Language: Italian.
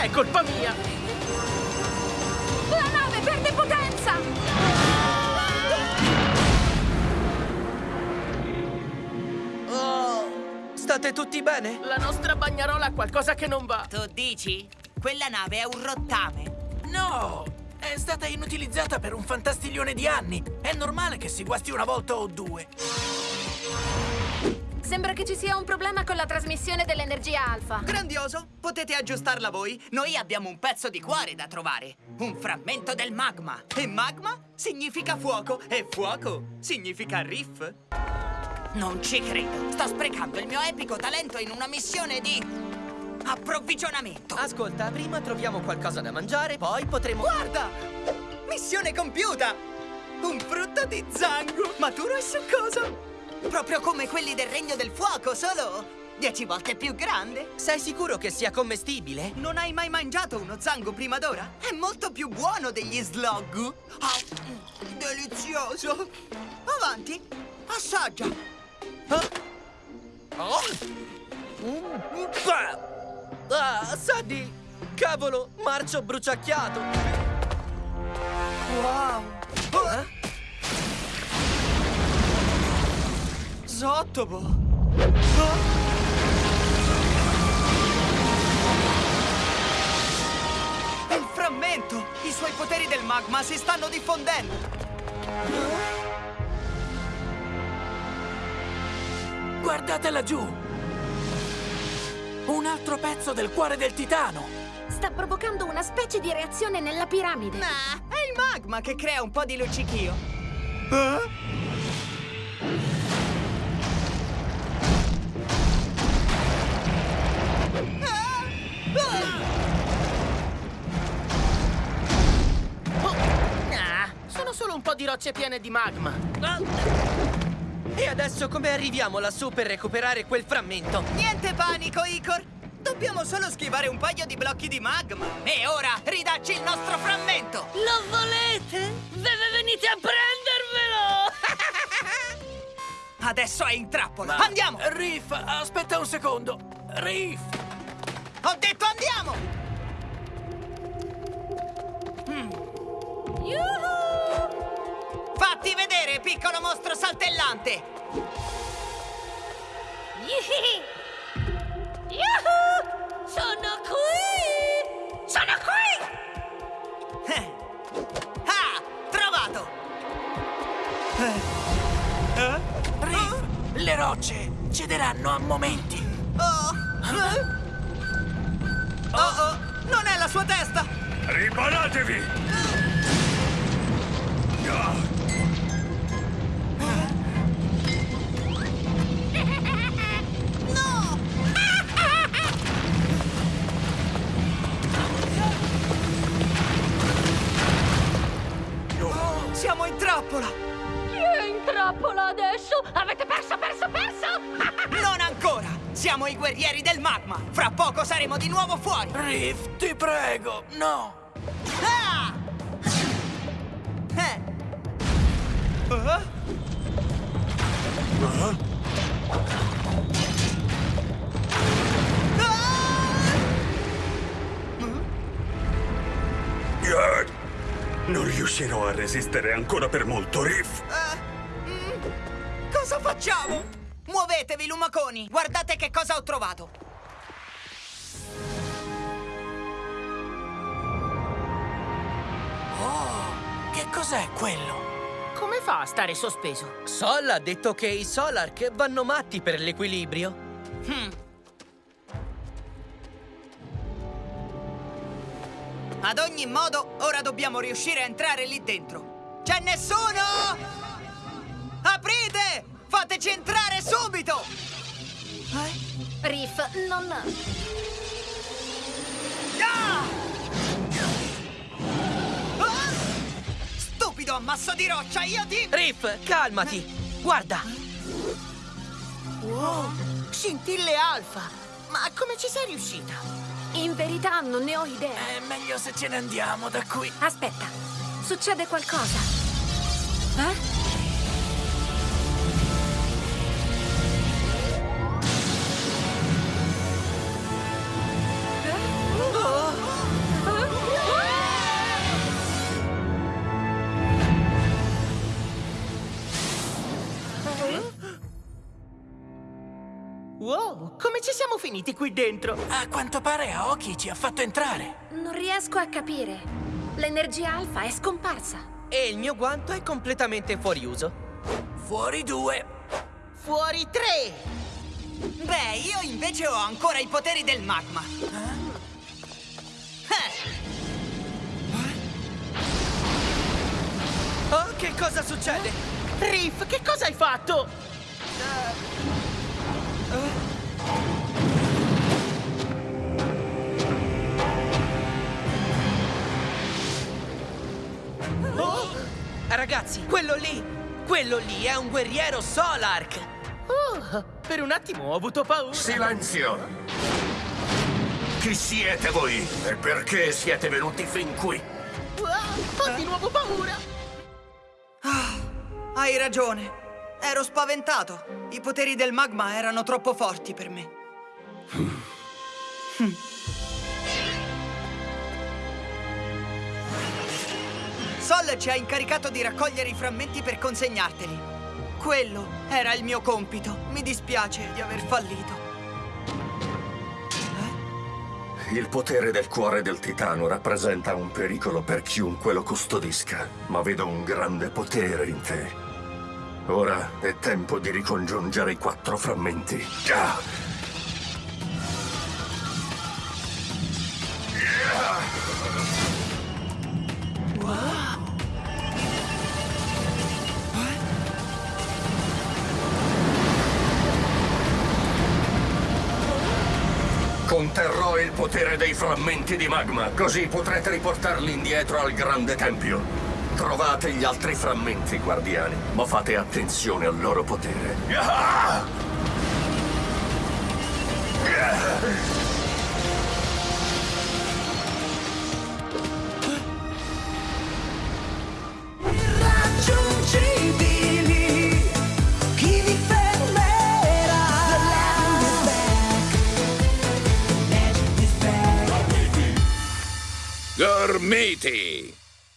È colpa mia! La nave perde potenza! Oh, state tutti bene? La nostra bagnarola ha qualcosa che non va! Tu dici? Quella nave è un rottame. No! È stata inutilizzata per un fantastiglione di anni. È normale che si guasti una volta o due. Sembra che ci sia un problema con la trasmissione dell'energia alfa. Grandioso! Potete aggiustarla voi? Noi abbiamo un pezzo di cuore da trovare. Un frammento del magma. E magma significa fuoco. E fuoco significa riff. Non ci credo. Sto sprecando il mio epico talento in una missione di... approvvigionamento. Ascolta, prima troviamo qualcosa da mangiare, poi potremo... Guarda! Missione compiuta! Un frutto di zango, maturo e succoso. Proprio come quelli del Regno del Fuoco, solo dieci volte più grande. Sei sicuro che sia commestibile? Non hai mai mangiato uno zango prima d'ora? È molto più buono degli slog. Ah, mm, delizioso. Avanti, assaggia. Ah. Oh. Mm. Ah, Saddy! Cavolo, marcio bruciacchiato! Wow. Eh? Zottobo. Il frammento! I suoi poteri del magma si stanno diffondendo! Guardate laggiù! Un altro pezzo del cuore del titano! Sta provocando una specie di reazione nella piramide. Nah, è il magma che crea un po' di luccichio. Oh! Di rocce piene di magma. E adesso come arriviamo lassù per recuperare quel frammento? Niente panico, Icor! Dobbiamo solo schivare un paio di blocchi di magma. E ora ridacci il nostro frammento! Lo volete? Deve venite a prendervelo! Adesso è in trappola! Andiamo! Riff, aspetta un secondo! Riff! Ho detto andiamo! Vedere, piccolo mostro saltellante! Yihi! Yuhu! Sono qui! Sono qui! Eh. Ah! Trovato! Riff, le rocce cederanno a momenti. Oh! Eh? Oh oh! Non è la sua testa! Riparatevi! No! Trappola! Chi è in trappola adesso? Avete perso, perso, perso! Non ancora! Siamo i guerrieri del magma! Fra poco saremo di nuovo fuori! Riff, ti prego, no! Ah! Eh. Ah? Yeah. Non riuscirò a resistere ancora per molto, Riff. Mm, Cosa facciamo? Muovetevi, lumaconi! Guardate che cosa ho trovato! Oh, che cos'è quello? Come fa a stare sospeso? Sol ha detto che i Solark vanno matti per l'equilibrio. Hmm. Ad ogni modo, ora dobbiamo riuscire a entrare lì dentro. C'è nessuno? Aprite! Fateci entrare subito! Eh? Riff, non... Ah! Ah! Stupido ammasso di roccia, io ti... Riff, calmati! Guarda! Wow! Scintille alfa! Ma come ci sei riuscita? In verità non ne ho idea. È meglio se ce ne andiamo da qui. Aspetta, succede qualcosa. Eh? Come ci siamo finiti qui dentro? A quanto pare Aoki ci ha fatto entrare. Non riesco a capire. L'energia alfa è scomparsa. E il mio guanto è completamente fuori uso. Fuori due. Fuori tre! Beh, io invece ho ancora i poteri del magma. Eh, Oh, che cosa succede? Riff, che cosa hai fatto? Ragazzi, quello lì, quello lì è un guerriero Solark. Oh, per un attimo ho avuto paura. Silenzio! Chi siete voi? E perché siete venuti fin qui? Ah, ho di nuovo paura. hai ragione. Ero spaventato. I poteri del magma erano troppo forti per me. Sol ci ha incaricato di raccogliere i frammenti per consegnarteli. Quello era il mio compito. Mi dispiace di aver fallito. Il potere del cuore del titano rappresenta un pericolo per chiunque lo custodisca, ma vedo un grande potere in te. Ora è tempo di ricongiungere i quattro frammenti. Ah! Conterrò il potere dei frammenti di magma, così potrete riportarli indietro al grande tempio. Trovate gli altri frammenti, guardiani, ma fate attenzione al loro potere. Ah! Irraggiungibili, matey.